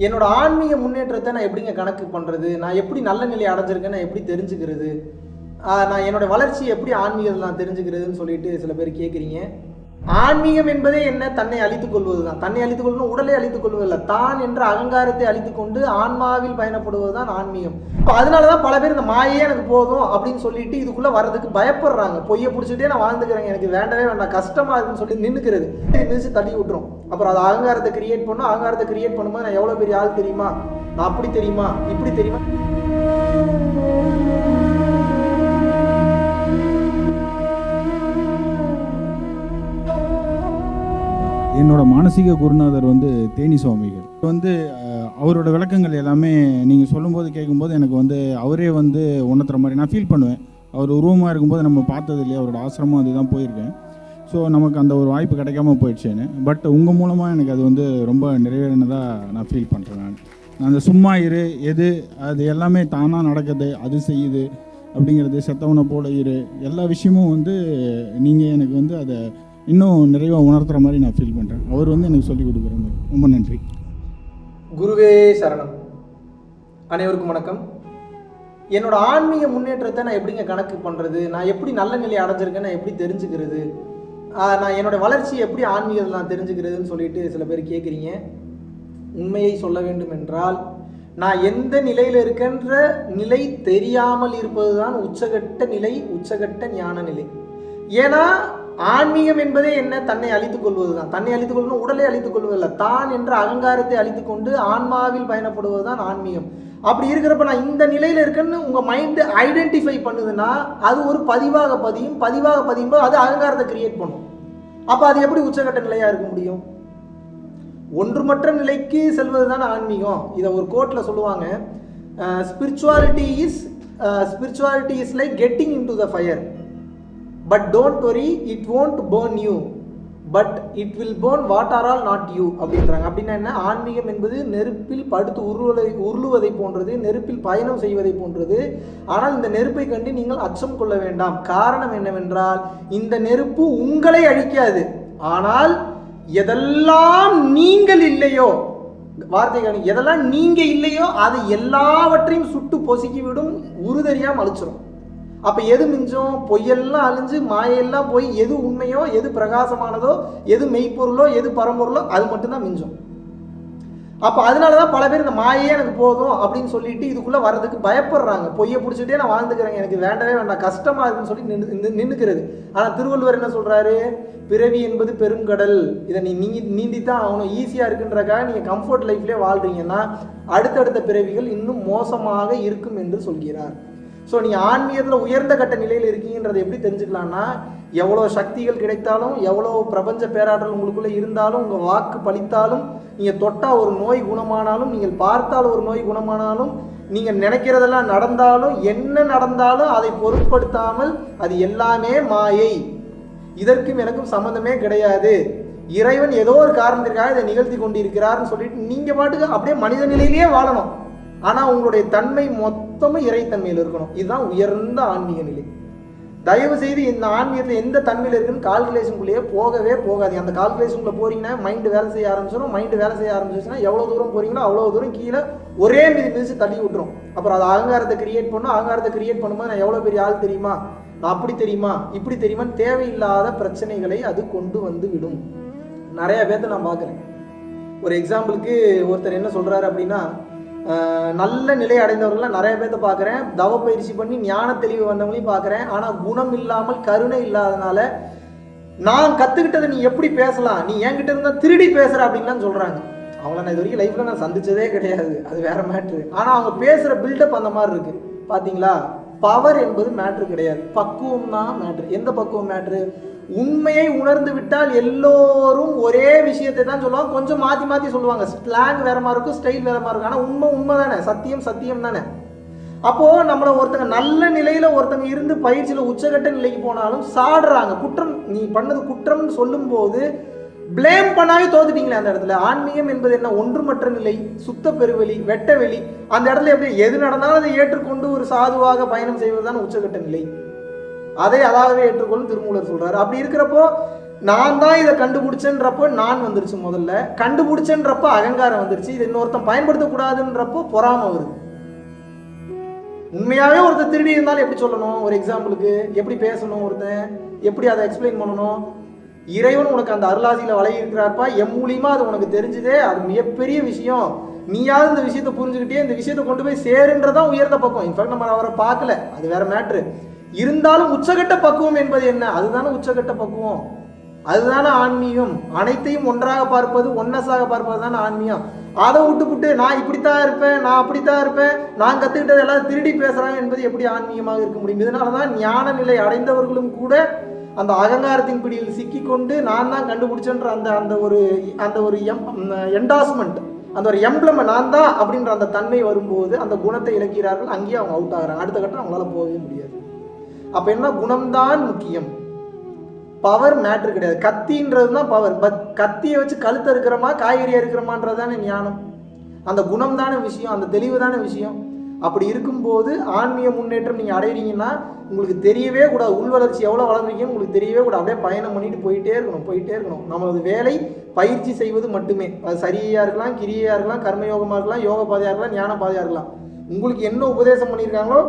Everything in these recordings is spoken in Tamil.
என்னோட ஆன்மீக முன்னேற்றத்தை நான் எப்படிங்க கணக்கு பண்ணுறது நான் எப்படி நல்ல நிலை அடைஞ்சிருக்கேன் நான் எப்படி தெரிஞ்சுக்கிறது? நான் என்னோட வளர்ச்சி எப்படி ஆன்மீகத்தில் நான் தெரிஞ்சுக்கிறதுன்னு சொல்லிட்டு சில பேர் கேட்குறீங்க ஆன்மீகம் என்பதே என்ன? தன்னை அழித்துக் கொள்வது தான் தன்னை அழித்துக் கொள்ளணும் உடலை அழித்துக் கொள்வதில்லை. தான் என்ற அகங்காரத்தை அழித்துக் கொண்டு ஆன்மாவில் பயணப்படுவது தான் ஆன்மீகம். இப்போ அதனால தான் பல பேர் இந்த மாயே எனக்கு போதும் அப்படின்னு சொல்லிட்டு இதுக்குள்ளே வர்றதுக்கு பயப்படுறாங்க. பொய்யை பிடிச்சிட்டே நான் வாழ்ந்துக்கிறேன். எனக்கு வேண்டவே வேண்டாம். கஷ்டமா இருக்குன்னு சொல்லி நின்றுக்கிறது நின்று தள்ளி விட்டுரும். அப்புறம் அது அகங்காரத்தை கிரியேட் பண்ணும். அகங்காரத்தை கிரியேட் பண்ணும்போது நான் எவ்வளோ பெரிய ஆள் தெரியுமா? நான் அப்படி தெரியுமா? இப்படி தெரியுமா? என்னோட மானசீக குருநாதர் வந்து தேனி சுவாமிகள். வந்து அவரோட விளக்கங்கள் எல்லாமே நீங்கள் சொல்லும்போது கேட்கும்போது எனக்கு வந்து அவரே வந்து உணர்த்துற மாதிரி நான் ஃபீல் பண்ணுவேன். அவர் உருவமாக இருக்கும்போது நம்ம பார்த்தது இல்லையா? அவரோட ஆசிரமம் அதுதான் போயிருக்கேன். ஸோ நமக்கு அந்த ஒரு வாய்ப்பு கிடைக்காம போயிடுச்சேன்னு. பட் உங்கள் மூலமாக எனக்கு அது வந்து ரொம்ப நிறைவேறினதாக நான் ஃபீல் பண்ணுறேன் நான். அந்த சும்மா இரு எது அது எல்லாமே தானாக நடக்குது அது செய்யுது அப்படிங்கிறது செத்தவனை போல இரு எல்லா விஷயமும் வந்து நீங்கள் எனக்கு வந்து அதை இன்னும் நிறைவாக உணர்த்துற மாதிரி நான் ஃபீல் பண்ணுறேன் அவர் வந்து எனக்கு சொல்லிக் கொடுக்குற மாதிரி. ரொம்ப நன்றி. குருவே சரணம். அனைவருக்கும் வணக்கம். என்னோட ஆன்மீக முன்னேற்றத்தை நான் எப்படிங்க கணக்கு பண்ணுறது நான் எப்படி நல்ல நிலையை அடைஞ்சிருக்கேன்? நான் எப்படி தெரிஞ்சுக்கிறது? நான் என்னோட வளர்ச்சி எப்படி ஆன்மீகத்தில் நான் தெரிஞ்சுக்கிறதுன்னு சொல்லிட்டு சில பேர் கேட்குறீங்க உண்மையை சொல்ல வேண்டும் என்றால் நான் எந்த நிலையில் இருக்கின்ற நிலை தெரியாமல் இருப்பது தான் உச்சகட்ட நிலை உச்சகட்ட ஞான நிலை. ஏன்னா ஆன்மீகம் என்பதே என்ன? தன்னை அழித்துக் கொள்வது தான் தன்னை அழித்துக் கொள்ளணும் உடலை அழித்துக் கொள்வதில்லை. தான் என்ற அகங்காரத்தை அழித்துக் கொண்டு ஆன்மாவில் பயணப்படுவது தான் ஆன்மீகம். அப்படி இருக்கிறப்ப நான் இந்த நிலையில் இருக்கேன்னு உங்கள் மைண்டு ஐடென்டிஃபை பண்ணுதுன்னா அது ஒரு பதிவாக பதியும். பதிவாக பதியும் போது அது அகங்காரத்தை கிரியேட் பண்ணும். அப்போ அது எப்படி உச்சகட்ட நிலையாக இருக்க முடியும்? ஒன்றுமற்ற நிலைக்கு செல்வது தான் ஆன்மீகம். இதை ஒரு கோட்டில் சொல்லுவாங்க. Spirituality is spirituality is like getting into the fire but don't worry it won't burn you but it will burn what are all not you அப்படின்றாங்க அப்படின்னா என்ன? ஆன்மீகம் என்பது நெருப்பில் படுத்து உருவலை உருளுவதை போன்றது நெருப்பில் பயணம் செய்வதை போன்றது. ஆனால் இந்த நெருப்பை கண்டு நீங்கள் அச்சம் கொள்ள வேண்டாம். காரணம் என்னவென்றால் இந்த நெருப்பு உங்களை அழிக்காது. ஆனால் எதெல்லாம் நீங்கள் இல்லையோ வார்த்தைகள் எதெல்லாம் நீங்கள் இல்லையோ அது எல்லாவற்றையும் சுட்டு பொசுக்கிவிடும் விடும் அழிச்சிடும் அப்போ எது மிஞ்சும்? பொய்யெல்லாம் அழிஞ்சு மாயெல்லாம் போய் எது உண்மையோ எது பிரகாசமானதோ எது மெய்ப்பொருளோ எது பரம்பொருளோ அது மட்டும்தான் மிஞ்சும். அப்போ அதனால தான் பல பேர் இந்த மாயே எனக்கு போதும் அப்படின்னு சொல்லிட்டு இதுக்குள்ளே வர்றதுக்கு பயப்படுறாங்க. பொய்யை பிடிச்சிட்டே நான் வாழ்ந்துக்கிறேன் எனக்கு வேண்டவே வேண்டாம் கஷ்டமாக இருக்குன்னு சொல்லி நின்று நின்றுக்கிறது ஆனால் திருவள்ளுவர் என்ன சொல்கிறாரு பிறவி என்பது பெருங்கடல். இதை நீ நீங்கி நீந்தி தான் ஆகணும். ஈஸியாக இருக்குன்றக்காக நீங்கள் கம்ஃபர்ட் லைஃப்லேயே வாழ்கிறீங்கன்னா அடுத்தடுத்த பிறவிகள் இன்னும் மோசமாக இருக்கும் என்று சொல்கிறார். ஸோ நீங்கள் ஆன்மீகத்தில் உயர்ந்த கட்ட நிலையில் இருக்கீங்கன்றதை எப்படி தெரிஞ்சுக்கலாம்னா எவ்வளோ சக்திகள் கிடைத்தாலும் எவ்வளோ பிரபஞ்ச பேராற்றல் உங்களுக்குள்ளே இருந்தாலும் உங்கள் வாக்கு பலித்தாலும் நீங்கள் தொட்டால் ஒரு நோய் குணமானாலும் நீங்கள் பார்த்தால் ஒரு நோய் குணமானாலும் நீங்கள் நினைக்கிறதெல்லாம் நடந்தாலும் என்ன நடந்தாலும் அதை பொருட்படுத்தாமல் அது எல்லாமே மாயை. இதற்கும் எனக்கும் சம்மந்தமே கிடையாது. இறைவன் ஏதோ ஒரு காரணத்திற்காக இதை நிகழ்த்தி கொண்டிருக்கிறார்னு சொல்லிட்டு நீங்கள் பாட்டுக்கு அப்படியே மனித நிலையிலேயே வாழணும். ஆனால் உங்களுடைய தன்மை மொத்த மொத்தமும் இறைத்தன்மையில் இருக்கணும். இதுதான் உயர்ந்த ஆன்மீக நிலை. தயவு செய்து இந்த ஆன்மீகத்தில் எந்த தன்மையில் இருக்குன்னு கால்குலேஷனுக்குள்ளேயே போகவே போகாது அந்த கால்குலேஷனுக்குள்ள போறீங்கன்னா மைண்டு வேலை செய்ய ஆரம்பிச்சிடும் மைண்டு வேலை செய்ய ஆரம்பிச்சிச்சுன்னா எவ்வளோ தூரம் போறீங்களோ அவ்வளோ தூரம் கீழே ஒரே மிதி மிதிச்சு தள்ளி விட்டுரும். அப்புறம் அது அகங்காரத்தை கிரியேட் பண்ணும் அகங்காரத்தை கிரியேட் பண்ணும்போது நான் எவ்வளோ பெரிய ஆள் தெரியுமா? நான் அப்படி தெரியுமா? இப்படி தெரியுமான்னு தேவையில்லாத பிரச்சனைகளை அது கொண்டு வந்து விடும். நிறைய பேர்த்த நான் பார்க்குறேன். ஒரு எக்ஸாம்பிளுக்கு ஒருத்தர் என்ன சொல்றாரு அப்படின்னா நல்ல நிலை அடைந்தவர்கள்லாம் நிறைய பேர்த்த பார்க்குறேன். தவ பயிற்சி பண்ணி ஞான தெளிவு வந்தவங்களையும் பார்க்குறேன். ஆனால் குணம் இல்லாமல் கருணை இல்லாதனால நான் கற்றுக்கிட்டதை நீ எப்படி பேசலாம்? நீ என்கிட்ட இருந்தால் திருடி பேசுகிற அப்படின்லாம் சொல்கிறாங்க அவங்கள நான் இது வரைக்கும் லைஃப்பில் நான் சந்திச்சதே கிடையாது. அது வேற மேட்ரு ஆனால் அவங்க பேசுகிற பில்டப் அந்த மாதிரி இருக்கு. பார்த்தீங்களா பவர் என்பது மேட்ரு கிடையாது. பக்குவம் தான் மேட்ரு எந்த பக்குவம் மேட்ரு உண்மையை உணர்ந்து விட்டால் எல்லோரும் ஒரே விஷயத்தை தான் சொல்லுவாங்க. கொஞ்சம் மாற்றி மாற்றி சொல்லுவாங்க. ஸ்லாங் வேற மாதிரி இருக்கும் ஸ்டைல் வேற மாதிரி இருக்கும். ஆனால் உண்மை உண்மை தானே. சத்தியம் சத்தியம் தானே. அப்போ நம்மளை ஒருத்தங்க நல்ல நிலையில ஒருத்தங்க இருந்து பயிற்சியில் உச்சகட்ட நிலைக்கு போனாலும் சாடுறாங்க. குற்றம் நீ பண்ணது குற்றம்னு சொல்லும்போது ப்ளேம் பண்ணாவே தோத்துட்டீங்களே அந்த இடத்துல. ஆன்மீகம் என்பது என்ன? ஒன்றுமற்ற நிலை சுத்த பெருவெளி வெட்ட வெளி. அந்த இடத்துல எப்படி எது நடந்தாலும் அதை ஏற்றுக்கொண்டு ஒரு சாதுவாக பயணம் செய்வதுதான் உச்சகட்ட நிலை. அதை அதாகவே ஏற்றுக்கொள்ளும் திருமூலர் சொல்றாரு. அப்படி இருக்கிறப்போ நான் தான் இதை கண்டுபிடிச்சேன்றப்போ நான் வந்துருச்சு முதல்ல. கண்டுபிடிச்சேன்றப்போ அகங்காரம் வந்துருச்சு. இது இன்னொருத்தன் பயன்படுத்தக்கூடாதுன்றப்போ பொறாமை வருது. உண்மையாகவே ஒருத்தர் திருடி இருந்தாலும் எப்படி சொல்லணும்? ஒரு எக்ஸாம்பிளுக்கு எப்படி பேசணும் ஒருத்தன்? எப்படி அதை எக்ஸ்பிளைன் பண்ணணும்? இறைவன் உனக்கு அந்த அருளாசியில் வழங்கி இருக்கிறார்ப்பா? என் மூலியமா அது உனக்கு தெரிஞ்சுதே. அது மிகப்பெரிய விஷயம். நீயாவது இந்த விஷயத்தை புரிஞ்சுக்கிட்டே இந்த விஷயத்தை கொண்டு போய் சேருன்றதான் உயர்ந்த பக்கம். இன்ஃபேக்ட் நம்ம அவரை பார்க்கல. அது வேற மேட்ரு இருந்தாலும் உச்சகட்ட பக்குவம் என்பது என்ன? அதுதானே உச்சகட்ட பக்குவம். அதுதானே ஆன்மீகம். அனைத்தையும் ஒன்றாக பார்ப்பது ஒன்னஸாக பார்ப்பது தானே ஆன்மீகம். அதை விட்டுப்புட்டு நான் இப்படித்தான் இருப்பேன் நான் அப்படித்தான் இருப்பேன் நான் கற்றுக்கிட்டது எல்லாம் திருடி பேசுகிறாங்க என்பது எப்படி ஆன்மீகமாக இருக்க முடியும்? இதனால தான் ஞான நிலை அடைந்தவர்களும் கூட அந்த அகங்காரத்தின் பிடியில் சிக்கிக்கொண்டு நான் தான் கண்டுபிடிச்சேன்ற அந்த அந்த ஒரு அந்த ஒரு எம் என்டாஸ்மெண்ட் அந்த ஒரு எம்ப்ளம் நான் தான் அப்படின்ற அந்த தன்மை வரும்போது அந்த குணத்தை இழக்கிறார்கள். அங்கேயே அவங்க அவுட் ஆகுறாங்க. அடுத்த கட்டம் அவங்களால போகவே முடியாது. அப்போ என்ன குணம்தான் முக்கியம்? பவர் மேட்ரு கிடையாது. கத்தின்றது தான் பவர் பட் கத்தியை வச்சு கழுத்தை இருக்கிறோமா காய்கறியா இருக்கிறோமான்றது தானே ஞானம். அந்த குணம் தானே விஷயம் அந்த தெளிவு தானே விஷயம். அப்படி இருக்கும்போது ஆன்மீக முன்னேற்றம் நீங்கள் அடையிறீங்கன்னா உங்களுக்கு தெரியவே கூடாது. உள் வளர்ச்சி எவ்வளோ வளர்ந்துருக்கீங்கன்னு உங்களுக்கு தெரியவே கூடாது. அப்படியே பயணம் பண்ணிட்டு போயிட்டே இருக்கணும் போயிட்டே இருக்கணும். நம்மளது வேலை பயிற்சி செய்வது மட்டுமே. அது சரியாக இருக்கலாம் கிரியையாக இருக்கலாம் கர்மயோகமாக இருக்கலாம் யோக பாதையாக இருக்கலாம் ஞான பாதையாக இருக்கலாம். உங்களுக்கு என்ன உபதேசம் பண்ணியிருக்காங்களோ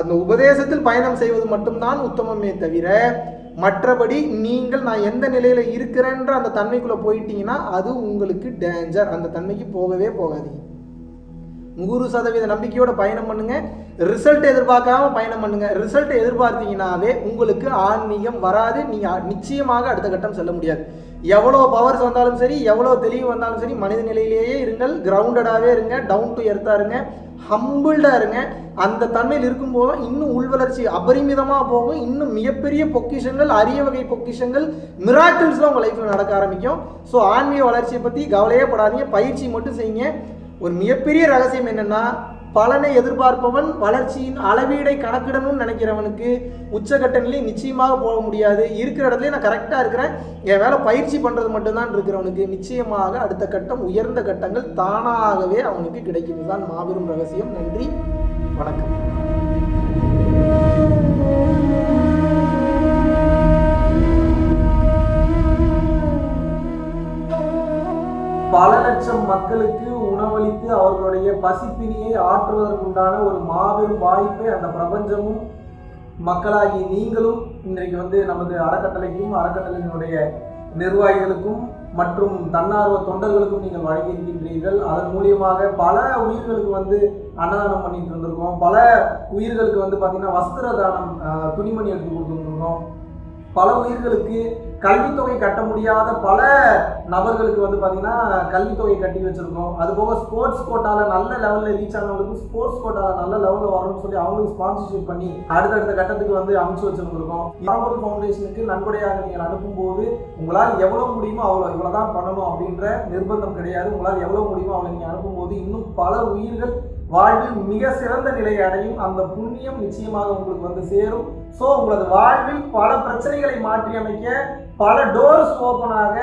அந்த உபதேசத்தில் பயணம் செய்வது மட்டும்தான் உத்தமமே தவிர மற்றபடி நீங்கள் நான் எந்த நிலையில இருக்கிறேன்ற அந்த தன்மைக்குள்ள போயிட்டீங்கன்னா அது உங்களுக்கு டேஞ்சர் அந்த தன்மைக்கு போகவே போகாதீங்க நூறு சதவீத நம்பிக்கையோட பயணம் பண்ணுங்க. ரிசல்ட் எதிர்பார்க்காம பயணம் பண்ணுங்க. ரிசல்ட் எதிர்பார்த்தீங்கன்னாவே உங்களுக்கு ஆன்மீகம் வராது. நீங்க நிச்சயமாக அடுத்த கட்டம் செல்ல முடியாது. எவ்வளோ பவர்ஸ் வந்தாலும் சரி எவ்வளோ தெளிவு வந்தாலும் சரி மனித நிலையிலேயே இருங்கள் கிரவுண்டடாகவே இருங்க டவுன் டு எர்த்தாக இருங்க ஹம்பிள்டாக இருங்க. அந்த தன்மையில் இருக்கும்போது இன்னும் உள்வளர்ச்சி அபரிமிதமாக போகும் இன்னும் மிகப்பெரிய பொக்கிஷங்கள் அரிய வகை பொக்கிஷங்கள் மிராக்கிள்ஸ்லாம் உங்கள் லைஃப்பில் நடக்க ஆரம்பிக்கும். ஸோ ஆன்மீக வளர்ச்சியை பற்றி கவலையே படாதீங்க பயிற்சி மட்டும் செய்யுங்க. ஒரு மிகப்பெரிய ரகசியம் என்னென்னா பலனை எதிர்பார்ப்பவன் வளர்ச்சியின் அளவீடை கணக்கிடணும்னு நினைக்கிறவனுக்கு உச்சகட்ட நிலை நிச்சயமாக போக முடியாது. இருக்கிற இடத்துல நான் கரெக்டாக இருக்கிறேன். என் வேலை பயிற்சி பண்ணுறது மட்டும்தான் இருக்கிறவனுக்கு நிச்சயமாக அடுத்த கட்டம் உயர்ந்த கட்டங்கள் தானாகவே அவனுக்கு கிடைக்கிறது தான் மாபெரும் ரகசியம். நன்றி. வணக்கம். லட்சம் மக்களுக்கு உணவளித்து அவர்களுடைய பசிப்பினியை ஆற்றுவதற்குண்டான ஒரு மாபெரும் வாய்ப்பை அந்த பிரபஞ்சமும் மக்களாகி நீங்களும் இன்றைக்கு வந்து நமது அறக்கட்டளைக்கும் அறக்கட்டளையினுடைய நிர்வாகிகளுக்கும் மற்றும் தன்னார்வ தொண்டர்களுக்கும் நீங்கள் வழங்கியிருக்கின்றீர்கள். அதன் மூலியமாக பல உயிர்களுக்கு வந்து அன்னதானம் பண்ணிட்டு இருந்திருக்கோம். பல உயிர்களுக்கு வந்து பார்த்தீங்கன்னா வஸ்திர தானம் துணிமணி எடுத்து கொடுத்துருந்துருக்கோம். பல உயிர்களுக்கு கல்வித்தொகை கட்ட முடியாத பல நபர்களுக்கு வந்து பார்த்தீங்கன்னா கல்வித்தொகை கட்டி வச்சுருக்கோம். அது போக ஸ்போர்ட்ஸ் கோட்டாவில் நல்ல லெவலில் ரீச் ஆனவங்களுக்கு ஸ்போர்ட்ஸ் கோட்டாவில் நல்ல லெவலில் வரணும்னு சொல்லி அவங்களுக்கு ஸ்பான்சர்ஷிப் பண்ணி அடுத்தடுத்த கட்டத்துக்கு வந்து அமைச்சு வச்சுருந்துருக்கோம். பரம்பரை ஃபவுண்டேஷனுக்கு நன்கொடையாக நீங்கள் அனுப்பும்போது உங்களால் எவ்வளோ முடியுமோ அவ்வளோ இவ்வளோ தான் பண்ணணும் அப்படின்ற நிர்பந்தம் கிடையாது. உங்களால் எவ்வளோ முடியுமோ அவ்வளோ நீங்கள் அனுப்பும்போது இன்னும் பல உயிர்கள் வாழ்வில் மிக சிறந்த நிலையை அடையும் அந்த புண்ணியம் நிச்சயமாக உங்களுக்கு வந்து சேரும். ஸோ உங்களது வாழ்வில் பல பிரச்சனைகளை மாற்றி அமைக்க பல டோர்ஸ் ஓப்பனாக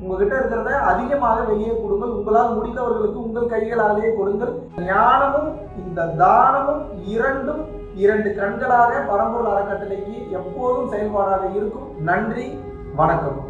உங்ககிட்ட இருக்கிறத அதிகமாக வெளியே கொடுங்கள். உங்களால் முடிந்தவர்களுக்கு உங்கள் கைகளாலேயே கொடுங்கள். ஞானமும் இந்த தானமும் இரண்டும் இரண்டு கண்களாக பரம்பொருள் அறக்கட்டளைக்கு எப்போதும் செயல்பாடாக இருக்கும். நன்றி வணக்கம்.